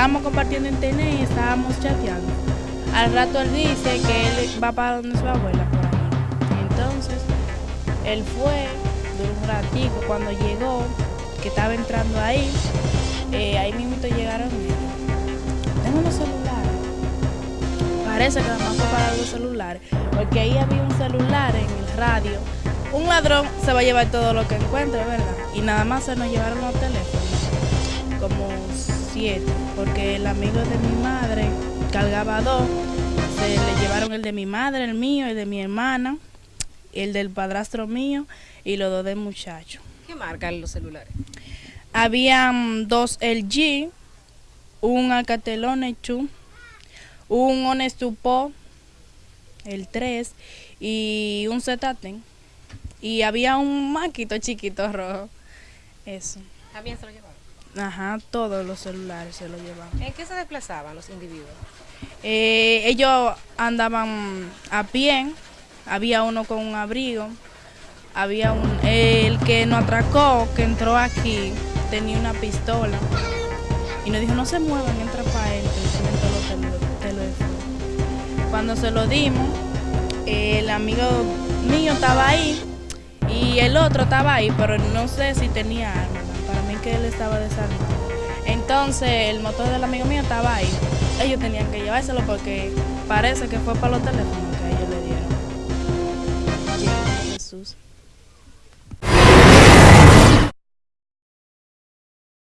estábamos compartiendo internet y estábamos chateando. Al rato él dice que él va para donde su abuela por ahí. Entonces, él fue, duró un ratico, cuando llegó, que estaba entrando ahí, eh, ahí mismo llegaron tengo unos celulares. Parece que nada más fue para los celulares, porque ahí había un celular en el radio. Un ladrón se va a llevar todo lo que encuentre, ¿verdad? Y nada más se nos llevaron los teléfonos, como siete, porque el amigo de mi madre cargaba dos, se le llevaron el de mi madre, el mío, el de mi hermana, el del padrastro mío y los dos del muchacho. ¿Qué marcan los celulares? Habían dos LG, un Alcatel Onechu, un Honestupo, el 3, y un Zetaten. Y había un maquito chiquito rojo. Eso. ¿También se lo llevaron? Ajá, todos los celulares se lo llevaban. ¿En qué se desplazaban los individuos? Eh, ellos andaban a pie, había uno con un abrigo, había un, el que nos atracó, que entró aquí, tenía una pistola y nos dijo no se muevan, entra para él, te lo Cuando se lo dimos, el amigo mío estaba ahí y el otro estaba ahí, pero no sé si tenía arma, que él estaba desarmado. Entonces el motor del amigo mío estaba ahí. Ellos tenían que llevárselo porque parece que fue para los teléfonos